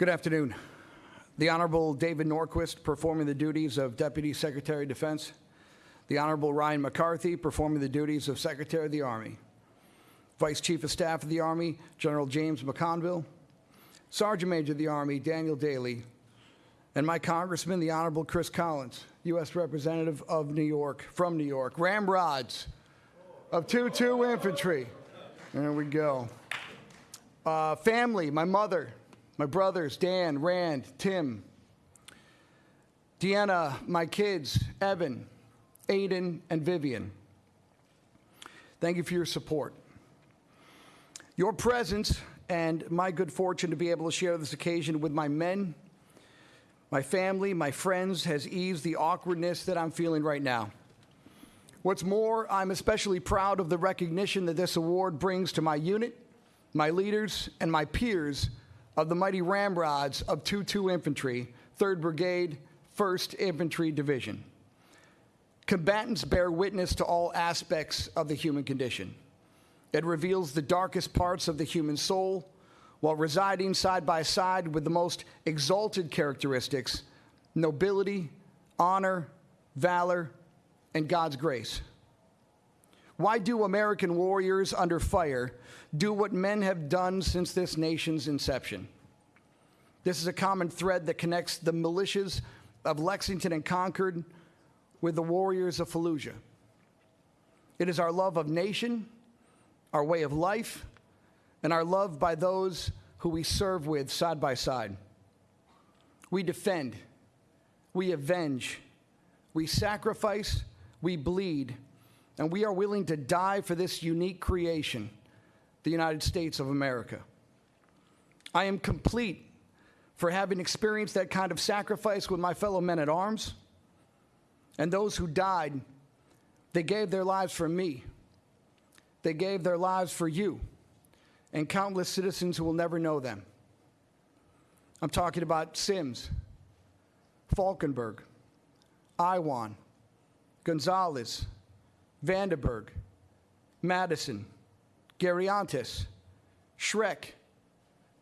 Good afternoon. The Honorable David Norquist performing the duties of Deputy Secretary of Defense. The Honorable Ryan McCarthy performing the duties of Secretary of the Army. Vice Chief of Staff of the Army, General James McConville. Sergeant Major of the Army, Daniel Dailey. And my Congressman, the Honorable Chris Collins, U.S. Representative of New York, from New York. Ramrods of 2-2 Infantry. There we go. Uh, family, my mother, my brothers, Dan, Rand, Tim, Deanna, my kids, Evan, Aiden, and Vivian. Thank you for your support. Your presence and my good fortune to be able to share this occasion with my men, my family, my friends has eased the awkwardness that I'm feeling right now. What's more, I'm especially proud of the recognition that this award brings to my unit, my leaders, and my peers of the mighty Ramrods of 2-2 Infantry, 3rd Brigade, 1st Infantry Division. Combatants bear witness to all aspects of the human condition. It reveals the darkest parts of the human soul while residing side by side with the most exalted characteristics nobility, honor, valor, and God's grace. Why do American warriors under fire do what men have done since this nation's inception? This is a common thread that connects the militias of Lexington and Concord with the warriors of Fallujah. It is our love of nation, our way of life, and our love by those who we serve with side by side. We defend, we avenge, we sacrifice, we bleed and we are willing to die for this unique creation, the United States of America. I am complete for having experienced that kind of sacrifice with my fellow men at arms and those who died. They gave their lives for me. They gave their lives for you and countless citizens who will never know them. I'm talking about Sims, Falkenberg, Iwan, Gonzalez, Vandenberg, Madison, Gariantis, Schreck,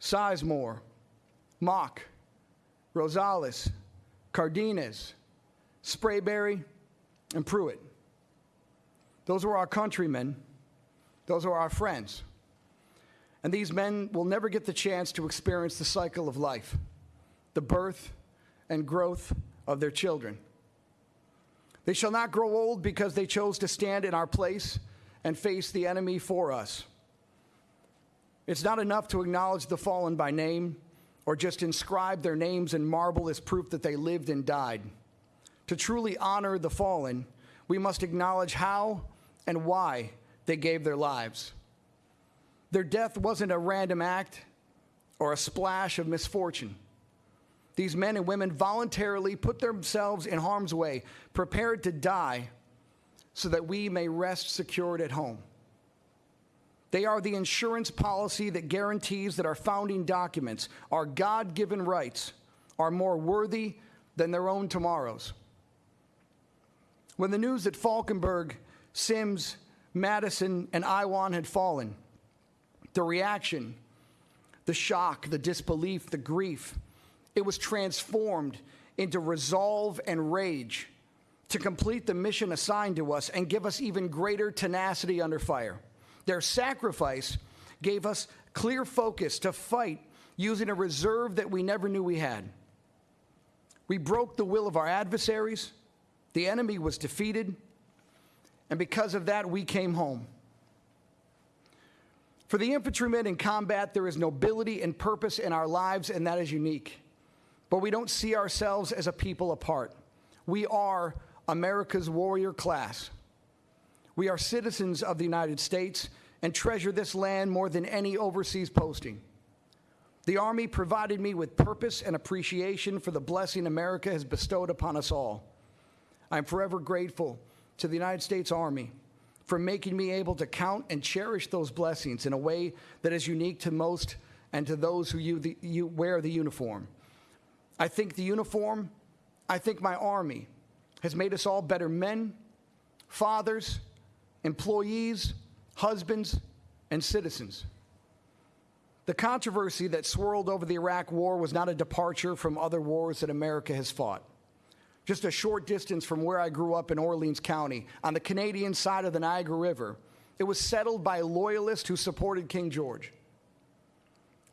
Sizemore, Mock, Rosales, Cardenas, Sprayberry, and Pruitt. Those were our countrymen. Those are our friends. And these men will never get the chance to experience the cycle of life, the birth and growth of their children. They shall not grow old because they chose to stand in our place and face the enemy for us. It's not enough to acknowledge the fallen by name or just inscribe their names in marble as proof that they lived and died. To truly honor the fallen, we must acknowledge how and why they gave their lives. Their death wasn't a random act or a splash of misfortune. These men and women voluntarily put themselves in harm's way, prepared to die so that we may rest secured at home. They are the insurance policy that guarantees that our founding documents, our God given rights, are more worthy than their own tomorrows. When the news that Falkenberg, Sims, Madison, and Iwan had fallen, the reaction, the shock, the disbelief, the grief, it was transformed into resolve and rage to complete the mission assigned to us and give us even greater tenacity under fire. Their sacrifice gave us clear focus to fight using a reserve that we never knew we had. We broke the will of our adversaries, the enemy was defeated, and because of that, we came home. For the infantrymen in combat, there is nobility and purpose in our lives, and that is unique but we don't see ourselves as a people apart. We are America's warrior class. We are citizens of the United States and treasure this land more than any overseas posting. The Army provided me with purpose and appreciation for the blessing America has bestowed upon us all. I'm forever grateful to the United States Army for making me able to count and cherish those blessings in a way that is unique to most and to those who you, the, you wear the uniform. I think the uniform, I think my army has made us all better men, fathers, employees, husbands, and citizens. The controversy that swirled over the Iraq War was not a departure from other wars that America has fought. Just a short distance from where I grew up in Orleans County, on the Canadian side of the Niagara River, it was settled by loyalists who supported King George.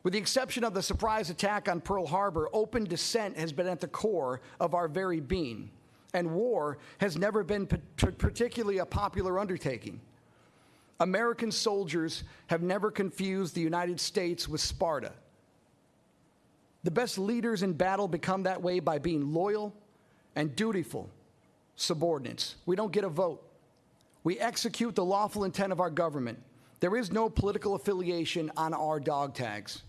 With the exception of the surprise attack on Pearl Harbor, open dissent has been at the core of our very being, and war has never been particularly a popular undertaking. American soldiers have never confused the United States with Sparta. The best leaders in battle become that way by being loyal and dutiful subordinates. We don't get a vote. We execute the lawful intent of our government. There is no political affiliation on our dog tags.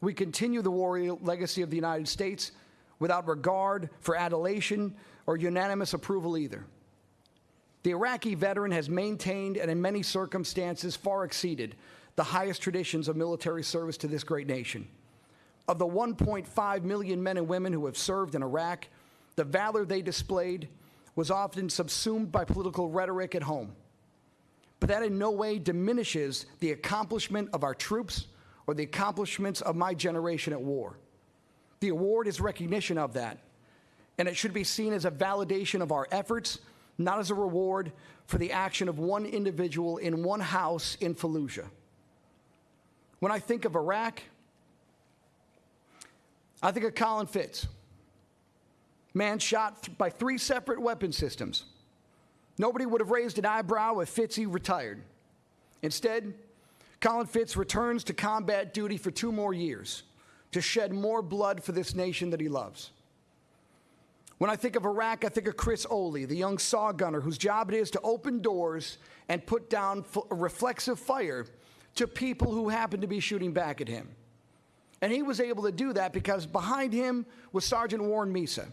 We continue the warrior legacy of the United States without regard for adulation or unanimous approval either. The Iraqi veteran has maintained and, in many circumstances, far exceeded the highest traditions of military service to this great nation. Of the 1.5 million men and women who have served in Iraq, the valor they displayed was often subsumed by political rhetoric at home. But that in no way diminishes the accomplishment of our troops or the accomplishments of my generation at war. The award is recognition of that, and it should be seen as a validation of our efforts not as a reward for the action of one individual in one house in Fallujah. When I think of Iraq, I think of Colin Fitts, man shot th- by three separate weapon systems. Nobody would have raised an eyebrow if Fitzy retired. Instead, Colin Fitts returns to combat duty for two more years to shed more blood for this nation that he loves. When I think of Iraq, I think of Chris Oley, the young saw gunner whose job it is to open doors and put down reflexive fire to people who happen to be shooting back at him. And he was able to do that because behind him was Sergeant Warren Misa,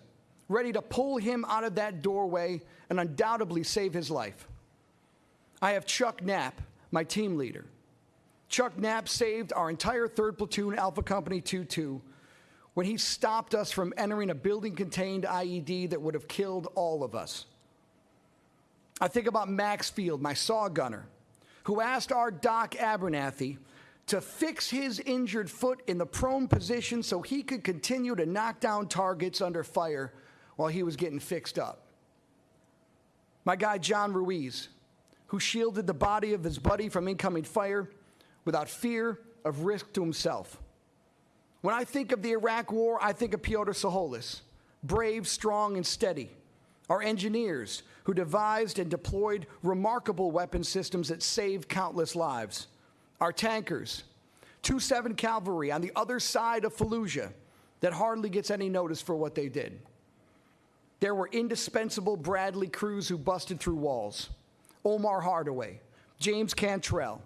ready to pull him out of that doorway and undoubtedly save his life. I have Chuck Knapp, my team leader. Chuck Knapp saved our entire 3rd Platoon Alpha Company 2 2 when he stopped us from entering a building contained IED that would have killed all of us. I think about Max Field, my saw gunner, who asked our Doc Abernathy to fix his injured foot in the prone position so he could continue to knock down targets under fire while he was getting fixed up. My guy John Ruiz, who shielded the body of his buddy from incoming fire without fear of risk to himself. When I think of the Iraq War, I think of Piotr Soholis, brave, strong, and steady. Our engineers, who devised and deployed remarkable weapon systems that saved countless lives. Our tankers, 2 7 Cavalry on the other side of Fallujah, that hardly gets any notice for what they did. There were indispensable Bradley crews who busted through walls. Omar Hardaway, James Cantrell,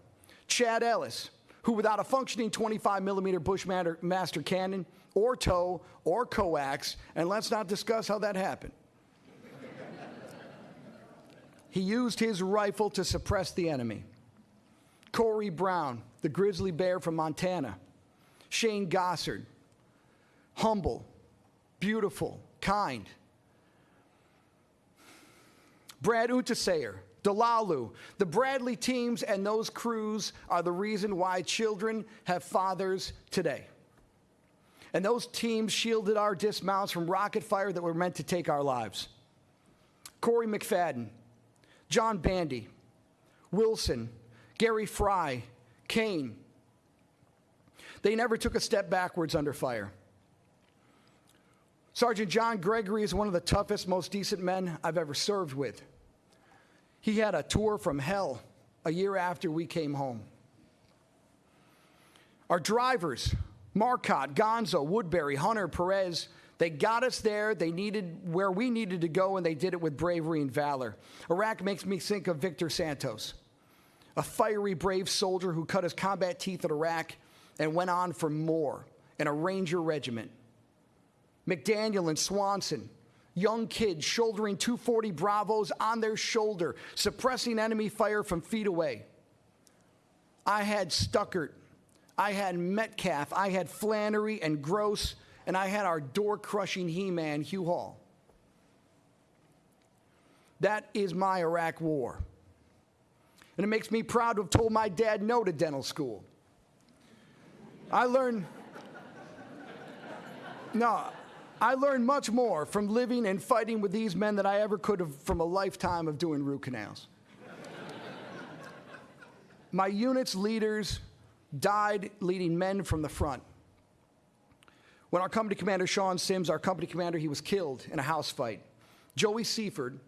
Chad Ellis, who without a functioning 25 millimeter Bushmaster master cannon or TOW or coax, and let's not discuss how that happened. he used his rifle to suppress the enemy. Corey Brown, the grizzly bear from Montana. Shane Gossard, humble, beautiful, kind. Brad Unterseyer, Dalalu. The Bradley teams and those crews are the reason why children have fathers today. And those teams shielded our dismounts from rocket fire that were meant to take our lives. Corey McFadden, John Bandy, Wilson, Gary Fry, Kane. They never took a step backwards under fire. Sergeant John Gregory is one of the toughest, most decent men I've ever served with. He had a tour from hell a year after we came home. Our drivers, Marcotte, Gonzo, Woodbury, Hunter, Perez, they got us there. They needed where we needed to go, and they did it with bravery and valor. Iraq makes me think of Victor Santos, a fiery, brave soldier who cut his combat teeth at Iraq and went on for more in a Ranger regiment. McDaniel and Swanson, young kids shouldering 240 Bravos on their shoulder, suppressing enemy fire from feet away. I had Stuckert, I had Metcalf, I had Flannery and Gross, and I had our door crushing He Man, Hugh Hall. That is my Iraq war. And it makes me proud to have told my dad no to dental school. I learned. No, I learned much more from living and fighting with these men than I ever could have from a lifetime of doing root canals. My unit's leaders died leading men from the front. When our company commander, Sean Sims, our company commander, he was killed in a house fight. Joey Seaford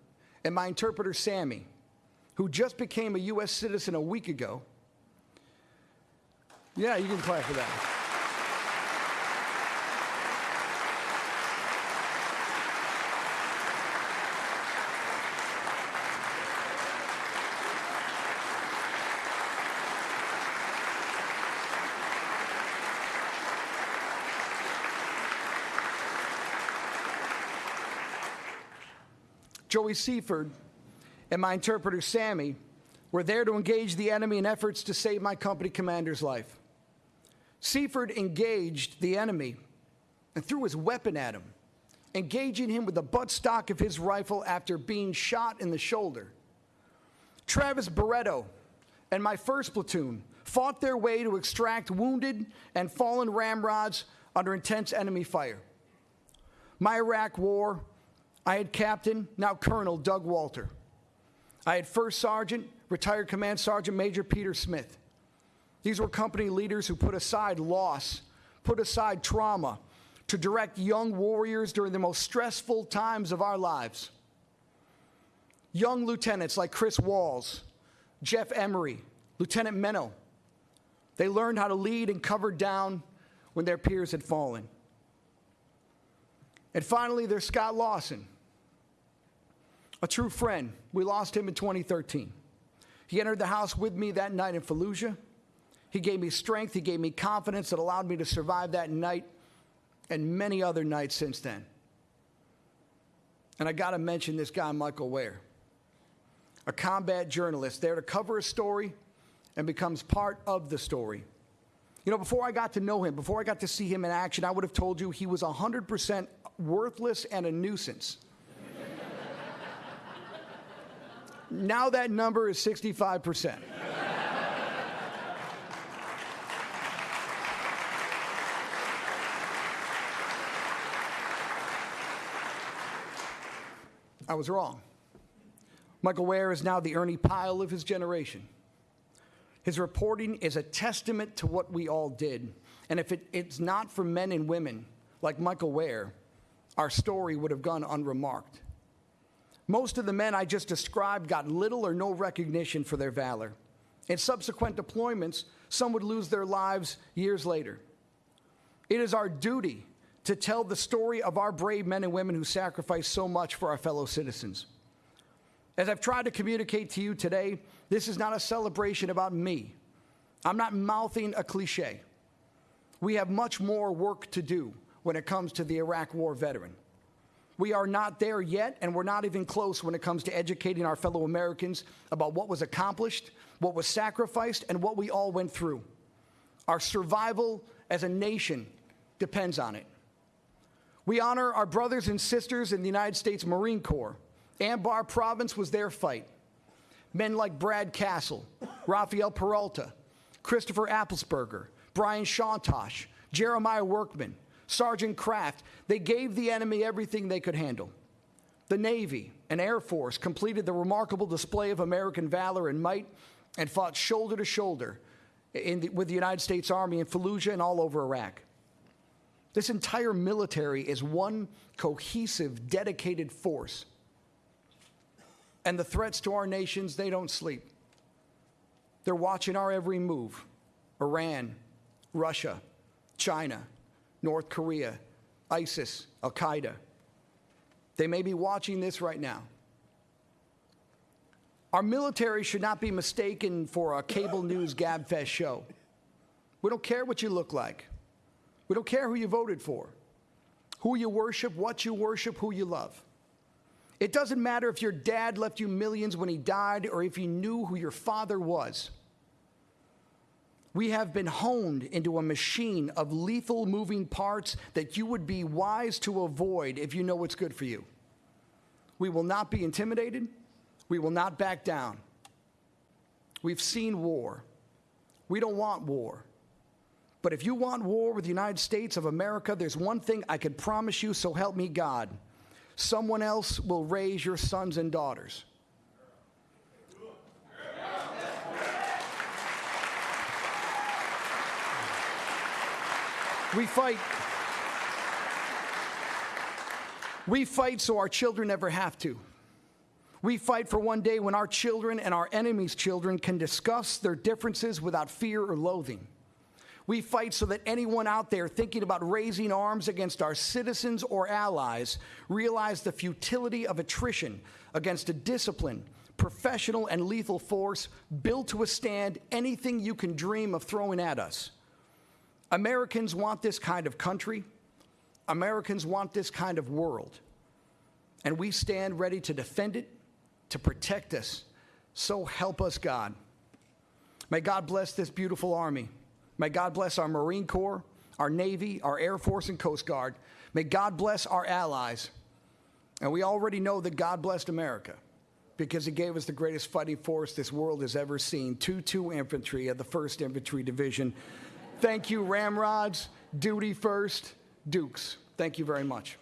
and my interpreter, Sammy, who just became a U.S. citizen a week ago. Yeah, you can clap for that. Joey Seaford and my interpreter, Sammy, were there to engage the enemy in efforts to save my company commander's life. Seaford engaged the enemy and threw his weapon at him, engaging him with the buttstock of his rifle after being shot in the shoulder. Travis Barreto and my first platoon fought their way to extract wounded and fallen ramrods under intense enemy fire. My Iraq war I had Captain, now Colonel Doug Walter. I had First Sergeant, retired Command Sergeant Major Peter Smith. These were company leaders who put aside loss, put aside trauma to direct young warriors during the most stressful times of our lives. Young lieutenants like Chris Walls, Jeff Emery, Lieutenant Menno, they learned how to lead and cover down when their peers had fallen. And finally, there's Scott Lawson, a true friend. We lost him in 2013. He entered the house with me that night in Fallujah. He gave me strength, he gave me confidence that allowed me to survive that night and many other nights since then. And I got to mention this guy, Michael Ware, a combat journalist there to cover a story and becomes part of the story. You know, before I got to know him, before I got to see him in action, I would have told you he was 100% worthless and a nuisance. Now that number is 65%. I was wrong. Michael Ware is now the Ernie Pyle of his generation. His reporting is a testament to what we all did. And if it, it's not for men and women like Michael Ware, our story would have gone unremarked. Most of the men I just described got little or no recognition for their valor. In subsequent deployments, some would lose their lives years later. It is our duty to tell the story of our brave men and women who sacrificed so much for our fellow citizens. As I've tried to communicate to you today, this is not a celebration about me. I'm not mouthing a cliche. We have much more work to do when it comes to the Iraq War veteran. We are not there yet, and we're not even close when it comes to educating our fellow Americans about what was accomplished, what was sacrificed, and what we all went through. Our survival as a nation depends on it. We honor our brothers and sisters in the United States Marine Corps. Anbar Province was their fight. Men like Brad Kasal, Rafael Peralta, Christopher Adlesperger, Brian Chontosh, Jeremiah Workman, Sergeant Kraft, they gave the enemy everything they could handle. The Navy and Air Force completed the remarkable display of American valor and might and fought shoulder to shoulder the, with the United States Army in Fallujah and all over Iraq. This entire military is one cohesive, dedicated force. And the threats to our nations, they don't sleep. They're watching our every move Iran, Russia, China, North Korea, ISIS, Al Qaeda. They may be watching this right now. Our military should not be mistaken for a cable news gabfest show. We don't care what you look like. We don't care who you voted for, who you worship, what you worship, who you love. It doesn't matter if your dad left you millions when he died or if you knew who your father was. We have been honed into a machine of lethal moving parts that you would be wise to avoid if you know what's good for you. We will not be intimidated. We will not back down. We've seen war. We don't want war. But if you want war with the United States of America, there's one thing I can promise you, so help me God. Someone else will raise your sons and daughters. We fight. We fight so our children never have to. We fight for one day when our children and our enemies' children can discuss their differences without fear or loathing. We fight so that anyone out there thinking about raising arms against our citizens or allies realize the futility of attrition against a disciplined, professional, and lethal force built to withstand anything you can dream of throwing at us. Americans want this kind of country. Americans want this kind of world. And we stand ready to defend it, to protect us. So help us, God. May God bless this beautiful army. May God bless our Marine Corps, our Navy, our Air Force, and Coast Guard. May God bless our allies. And we already know that God blessed America because He gave us the greatest fighting force this world has ever seen 2 2 Infantry of the 1st Infantry Division. Thank you, Ramrods, Duty First, Dukes. Thank you very much.